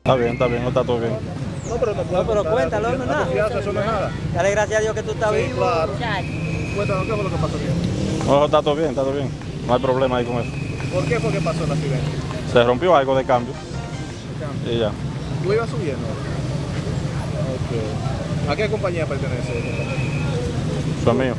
Está bien, está bien, no está todo bien. No, pero no, No, pero cuéntalo, no es nada. no nada. Dale gracias a Dios que tú estás Sí, claro. Cuéntanos, ¿qué fue lo que pasó aquí? No, está todo bien, está todo bien. No hay problema ahí con eso. ¿Por qué fue que pasó el accidente? Se rompió algo de cambio y ya. ¿Tú ibas subiendo? Ok. ¿A qué compañía pertenece? Eso es mío.